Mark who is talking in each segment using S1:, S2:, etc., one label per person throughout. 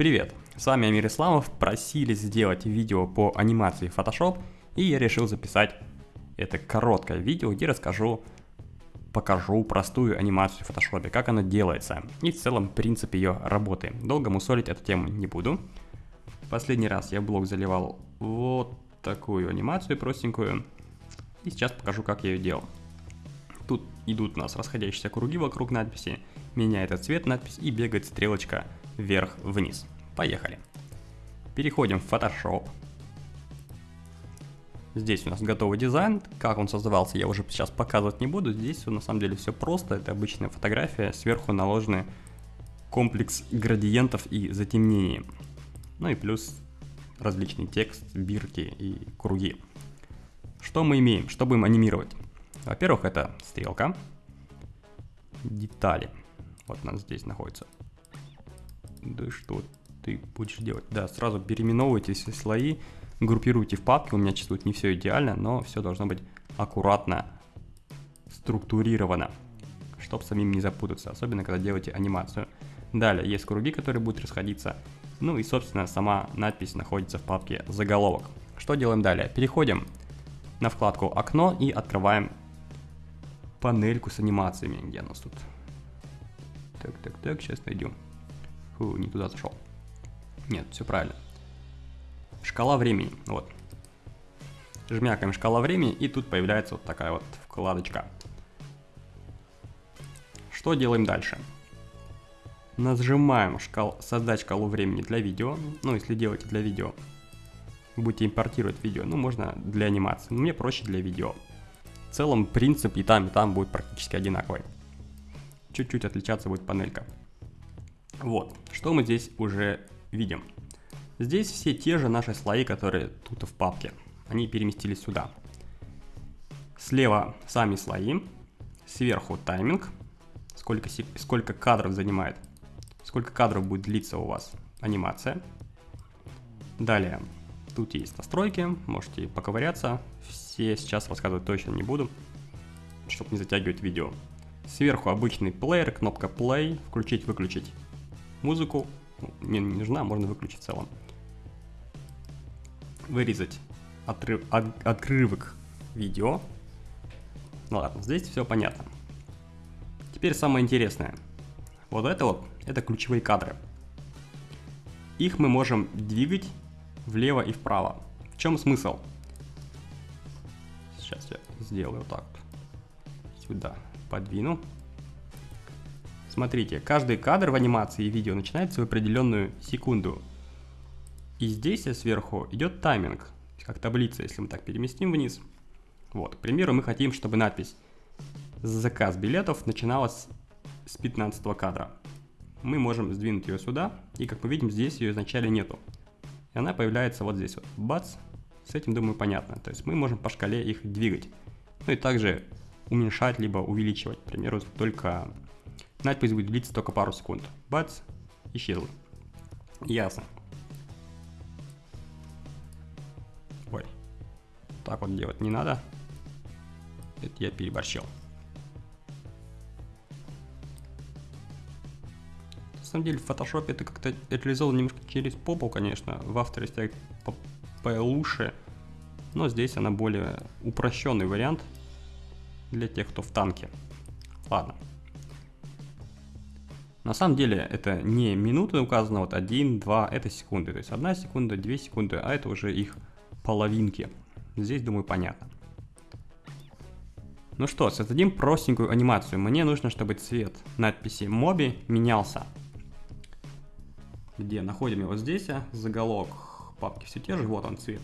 S1: Привет, с вами Амир Исламов, просили сделать видео по анимации Photoshop, и я решил записать это короткое видео, где расскажу, покажу простую анимацию в Photoshop, как она делается, и в целом принцип ее работы. Долго мусолить эту тему не буду. Последний раз я в блог заливал вот такую анимацию простенькую, и сейчас покажу, как я ее делал. Тут идут у нас расходящиеся круги вокруг надписи, меняется цвет надпись и бегает стрелочка вверх-вниз. Поехали. Переходим в Photoshop. Здесь у нас готовый дизайн. Как он создавался, я уже сейчас показывать не буду. Здесь на самом деле все просто. Это обычная фотография. Сверху наложены комплекс градиентов и затемнений. Ну и плюс различный текст, бирки и круги. Что мы имеем? Что будем анимировать? Во-первых, это стрелка. Детали. Вот она здесь находится. Да что ты будешь делать? Да, сразу переименовывайте все слои, группируйте в папке. У меня тут не все идеально, но все должно быть аккуратно структурировано, чтобы самим не запутаться, особенно когда делаете анимацию. Далее есть круги, которые будут расходиться. Ну и, собственно, сама надпись находится в папке заголовок. Что делаем далее? Переходим на вкладку «Окно» и открываем панельку с анимациями. Где у нас тут? Так, так, так, сейчас найдем. Фу, не туда зашел. Нет, все правильно. Шкала времени, вот. Жмякаем шкала времени, и тут появляется вот такая вот вкладочка. Что делаем дальше? Нажимаем шкал, создать шкалу времени для видео. Ну, если делаете для видео, будете импортировать видео, ну, можно для анимации. Но мне проще для видео. В целом, принцип и там, и там будет практически одинаковый. Чуть-чуть отличаться будет панелька. Вот, что мы здесь уже видим. Здесь все те же наши слои, которые тут в папке. Они переместились сюда. Слева сами слои, сверху тайминг, сколько, сколько кадров занимает, сколько кадров будет длиться у вас анимация. Далее, тут есть настройки, можете поковыряться, все сейчас рассказывать точно не буду, чтобы не затягивать видео. Сверху обычный плеер, кнопка play, включить-выключить музыку мне не нужна, можно выключить в целом. Вырезать отрыв, от, отрывок видео. Ну ладно, здесь все понятно. Теперь самое интересное. Вот это вот, это ключевые кадры. Их мы можем двигать влево и вправо. В чем смысл? Сейчас я сделаю так. Сюда подвину. Смотрите, каждый кадр в анимации и видео начинается в определенную секунду. И здесь сверху идет тайминг, как таблица, если мы так переместим вниз. Вот, к примеру, мы хотим, чтобы надпись «Заказ билетов» начиналась с 15 кадра. Мы можем сдвинуть ее сюда, и как мы видим, здесь ее изначально нету. И она появляется вот здесь вот. Бац! С этим, думаю, понятно. То есть мы можем по шкале их двигать. Ну и также уменьшать, либо увеличивать. К примеру, только Надпись будет длиться только пару секунд. Бац, исчезла. Ясно. Ой. Так вот делать не надо. Это я переборщил. На самом деле в Photoshop это как-то реализовано немножко через попу, конечно. В After Effects получше. Но здесь она более упрощенный вариант для тех, кто в танке. Ладно. На самом деле это не минуты указано, вот 1, 2, это секунды. То есть 1 секунда, 2 секунды, а это уже их половинки. Здесь, думаю, понятно. Ну что, создадим простенькую анимацию. Мне нужно, чтобы цвет надписи Моби менялся. Где? Находим его здесь, а? заголовок папки все те же, вот он цвет.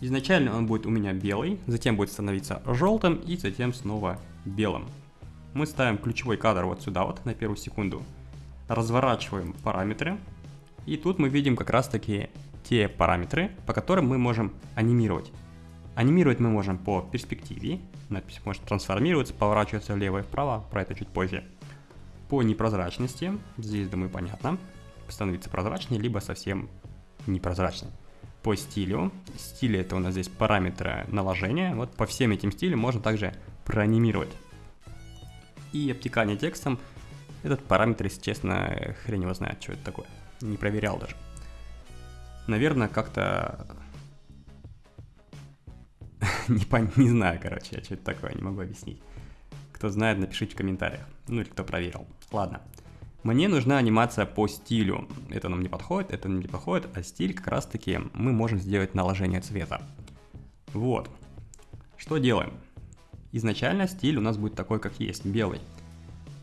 S1: Изначально он будет у меня белый, затем будет становиться желтым и затем снова белым мы ставим ключевой кадр вот сюда вот на первую секунду, разворачиваем параметры, и тут мы видим как раз таки те параметры, по которым мы можем анимировать. Анимировать мы можем по перспективе, надпись может трансформироваться, поворачиваться влево и вправо, про это чуть позже. По непрозрачности, здесь, думаю, понятно, становится прозрачнее, либо совсем непрозрачным. По стилю, стили это у нас здесь параметры наложения, вот по всем этим стилям можно также проанимировать и обтекание текстом. Этот параметр, если честно, хрен его знает, что это такое. Не проверял даже. Наверное, как-то... не, пон... не знаю, короче, что это такое, не могу объяснить. Кто знает, напишите в комментариях. Ну или кто проверил. Ладно. Мне нужна анимация по стилю. Это нам не подходит, это нам не подходит, а стиль как раз таки мы можем сделать наложение цвета. Вот. Что делаем? Изначально стиль у нас будет такой, как есть, белый.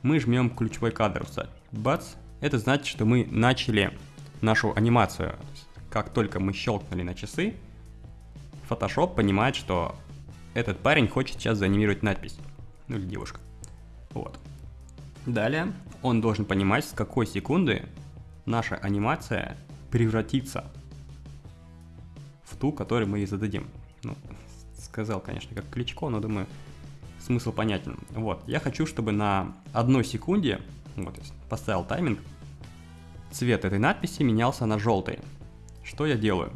S1: Мы жмем ключевой кадр, бац, это значит, что мы начали нашу анимацию. Как только мы щелкнули на часы, Photoshop понимает, что этот парень хочет сейчас заанимировать надпись. Ну или девушка. Вот. Далее он должен понимать, с какой секунды наша анимация превратится в ту, которую мы ей зададим. Ну, сказал, конечно, как Кличко, но думаю, смысл понятен. Вот, я хочу, чтобы на одной секунде, вот, поставил тайминг, цвет этой надписи менялся на желтый. Что я делаю?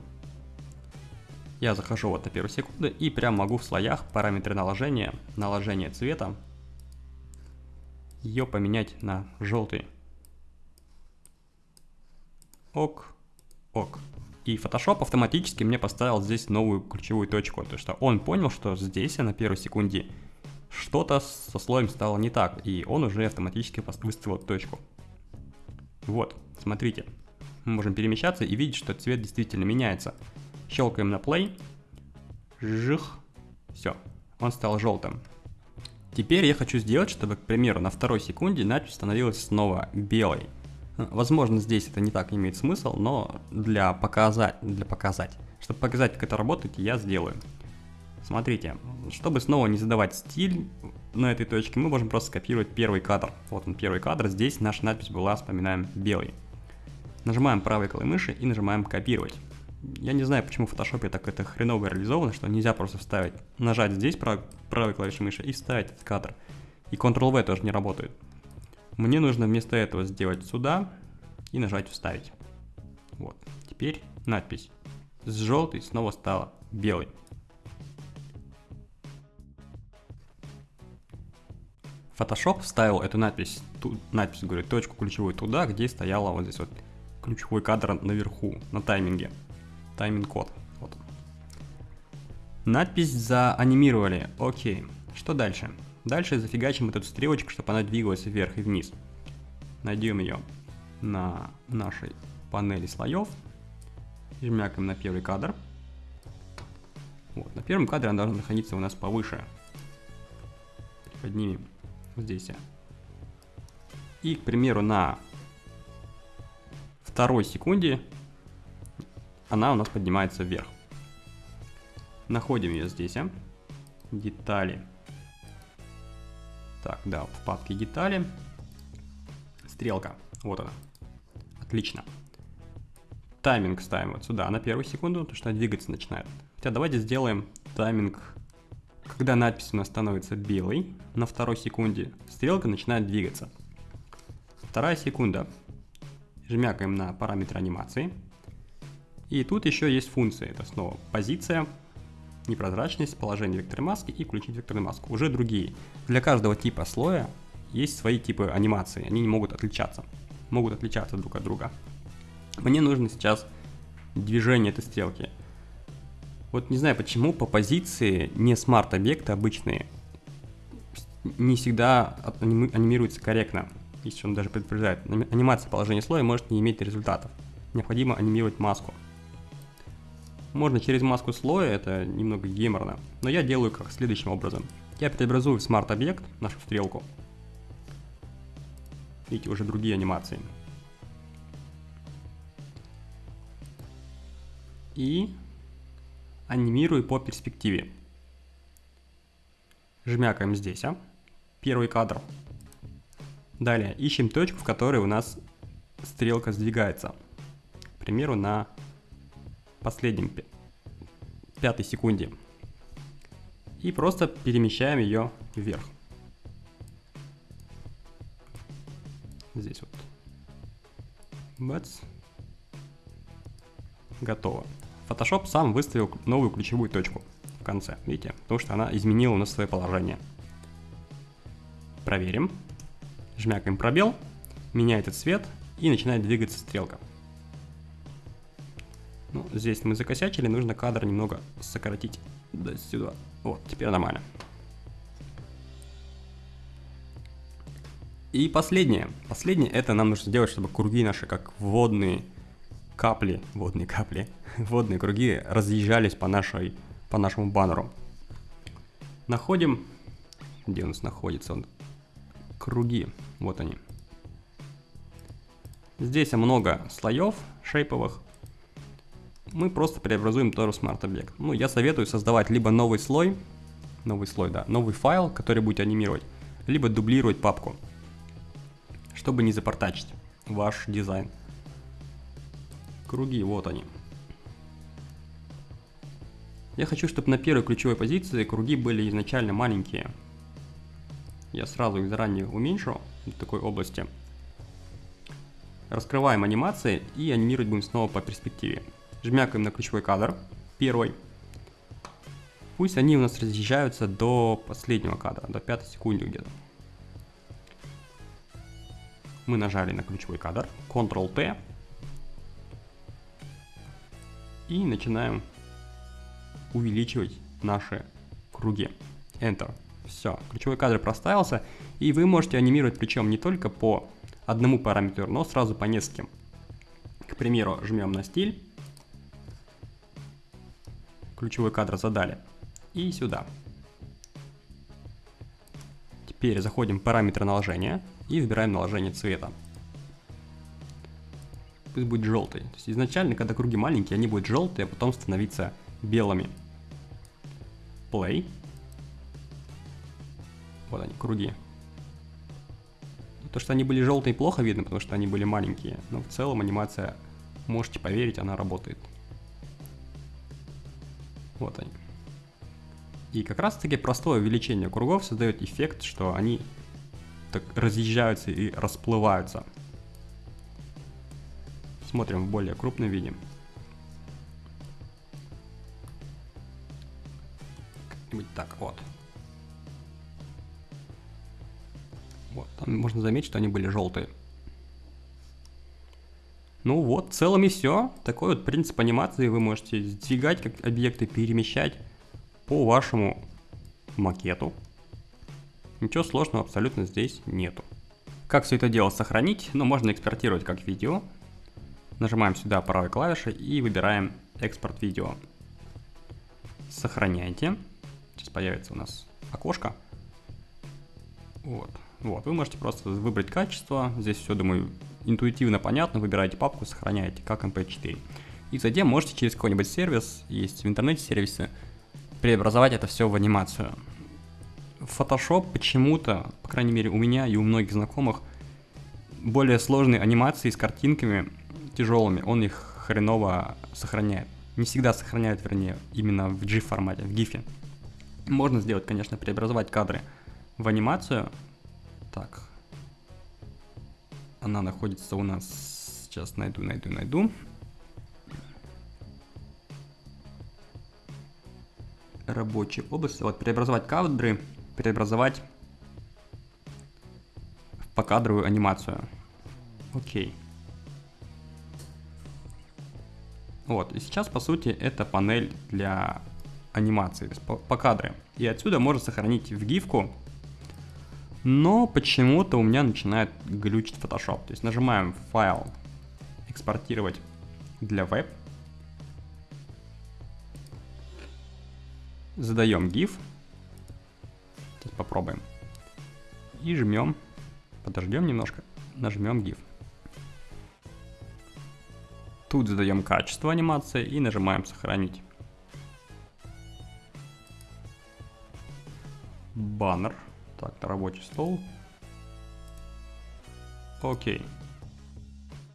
S1: Я захожу вот на первую секунду и прям могу в слоях параметры наложения, наложение цвета ее поменять на желтый. Ок, ок. И Photoshop автоматически мне поставил здесь новую ключевую точку, то что он понял, что здесь, на первой секунде, что-то со слоем стало не так, и он уже автоматически выставил точку. Вот, смотрите, мы можем перемещаться и видеть, что цвет действительно меняется. Щелкаем на play, жих, все, он стал желтым. Теперь я хочу сделать, чтобы, к примеру, на второй секунде надпись становилась снова белой. Возможно, здесь это не так имеет смысл, но для показать, для показать, чтобы показать, как это работает, я сделаю. Смотрите, чтобы снова не задавать стиль на этой точке, мы можем просто скопировать первый кадр. Вот он первый кадр, здесь наша надпись была, вспоминаем, белый. Нажимаем правой клавой мыши и нажимаем копировать. Я не знаю, почему в Photoshop так это хреново реализовано, что нельзя просто вставить, нажать здесь прав, правой клавишей мыши и вставить этот кадр. И Ctrl-V тоже не работает. Мне нужно вместо этого сделать сюда и нажать вставить. Вот. Теперь надпись с желтой снова стала белой. Photoshop вставил эту надпись, ту, надпись, говорю, точку ключевую туда, где стояла вот здесь вот ключевой кадр наверху, на тайминге тайминг-код. Вот. Надпись заанимировали. Окей. Что дальше? Дальше зафигачим эту стрелочку, чтобы она двигалась вверх и вниз. Найдем ее на нашей панели слоев. Жмякаем на первый кадр. Вот. На первом кадре она должна находиться у нас повыше. Поднимем здесь. И, к примеру, на второй секунде она у нас поднимается вверх. Находим ее здесь, а? детали. Так, да, в папке детали. Стрелка, вот она. Отлично. Тайминг ставим вот сюда на первую секунду, потому что она двигаться начинает. Хотя давайте сделаем тайминг, когда надпись у нас становится белой, на второй секунде стрелка начинает двигаться. Вторая секунда. Жмякаем на параметр анимации. И тут еще есть функции. Это снова позиция, непрозрачность, положение векторной маски и включить векторную маску. Уже другие. Для каждого типа слоя есть свои типы анимации. Они не могут отличаться. Могут отличаться друг от друга. Мне нужно сейчас движение этой стрелки. Вот не знаю почему по позиции не смарт-объекты обычные не всегда анимируются корректно. Если он даже предупреждает. Анимация положения слоя может не иметь результатов. Необходимо анимировать маску. Можно через маску слоя, это немного геморно, но я делаю как следующим образом. Я преобразую в смарт-объект нашу стрелку. Видите, уже другие анимации. И анимирую по перспективе. Жмякаем здесь, а? Первый кадр. Далее ищем точку, в которой у нас стрелка сдвигается. К примеру, на последнем пятой секунде. И просто перемещаем ее вверх. Здесь вот. Бац. Готово. Photoshop сам выставил новую ключевую точку в конце, видите? Потому что она изменила у нас свое положение. Проверим. Жмякаем пробел. меняется цвет и начинает двигаться стрелка. Здесь мы закосячили, нужно кадр немного сократить до сюда. Вот, теперь нормально. И последнее. Последнее это нам нужно сделать, чтобы круги наши, как водные капли, водные капли, водные круги разъезжались по, нашей, по нашему баннеру. Находим, где у нас находится он, круги, вот они. Здесь много слоев шейповых. Мы просто преобразуем тоже Object. Ну, я советую создавать либо новый слой, новый слой, да, новый файл, который будет анимировать, либо дублировать папку, чтобы не запортачить ваш дизайн. Круги, вот они. Я хочу, чтобы на первой ключевой позиции круги были изначально маленькие. Я сразу их заранее уменьшу в такой области. Раскрываем анимации и анимировать будем снова по перспективе. Жмякаем на ключевой кадр, первый. Пусть они у нас разъезжаются до последнего кадра, до 5 секунды где-то. Мы нажали на ключевой кадр, Ctrl-T. И начинаем увеличивать наши круги. Enter. Все, ключевой кадр проставился, и вы можете анимировать причем не только по одному параметру, но сразу по нескольким. К примеру, жмем на стиль, ключевой кадр задали, и сюда. Теперь заходим в параметры наложения и выбираем наложение цвета. Пусть будет желтый. То есть изначально, когда круги маленькие, они будут желтые, а потом становиться белыми. Play. Вот они, круги. То, что они были желтые, плохо видно, потому что они были маленькие. Но в целом анимация, можете поверить, она работает. Вот они. И как раз таки простое увеличение кругов создает эффект, что они так разъезжаются и расплываются. Смотрим в более крупном виде. Как-нибудь так, вот. Вот, там можно заметить, что они были желтые. Ну вот, в целом и все. Такой вот принцип анимации. Вы можете сдвигать как объекты, перемещать по вашему макету. Ничего сложного абсолютно здесь нету. Как все это дело сохранить? Ну, можно экспортировать как видео. Нажимаем сюда правой клавишей и выбираем экспорт видео. Сохраняйте. Сейчас появится у нас окошко. Вот. Вот, вы можете просто выбрать качество, здесь все, думаю, интуитивно понятно, выбираете папку, сохраняете как MP4. И затем можете через какой-нибудь сервис, есть в интернете сервисы, преобразовать это все в анимацию. Photoshop почему-то, по крайней мере у меня и у многих знакомых, более сложные анимации с картинками тяжелыми, он их хреново сохраняет. Не всегда сохраняет, вернее, именно в GIF формате, в GIF. Можно сделать, конечно, преобразовать кадры в анимацию, так. Она находится у нас... Сейчас найду, найду, найду. Рабочая область. Вот, преобразовать кадры, преобразовать в покадровую анимацию. Окей. Вот, и сейчас, по сути, это панель для анимации, по, по кадры. И отсюда можно сохранить в гифку но почему-то у меня начинает глючить Photoshop. То есть нажимаем файл, экспортировать для веб. Задаем GIF. Сейчас попробуем. И жмем. Подождем немножко. Нажмем GIF. Тут задаем качество анимации и нажимаем сохранить. Баннер. Так, рабочий стол. Окей.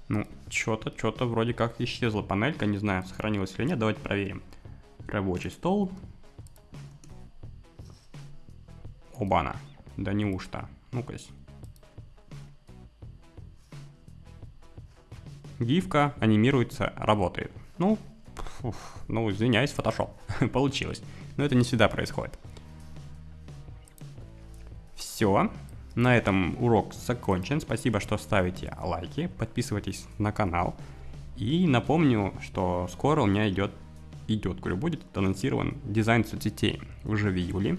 S1: Ну, что-то, что-то вроде как исчезла панелька, не знаю, сохранилась или нет, давайте проверим. Рабочий стол. Обана. Да неужто? Ну-ка. Гифка анимируется, работает. Ну, фуф, ну, извиняюсь, Photoshop. Получилось. Но это не всегда происходит. Все. На этом урок закончен. Спасибо, что ставите лайки, подписывайтесь на канал. И напомню, что скоро у меня идет, идет, говорю, будет анонсирован дизайн соцсетей уже в июле.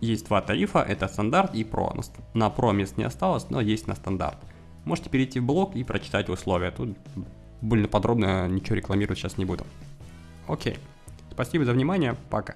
S1: Есть два тарифа, это стандарт и про. На про мест не осталось, но есть на стандарт. Можете перейти в блог и прочитать условия. Тут более подробно ничего рекламировать сейчас не буду. Окей. Спасибо за внимание. Пока.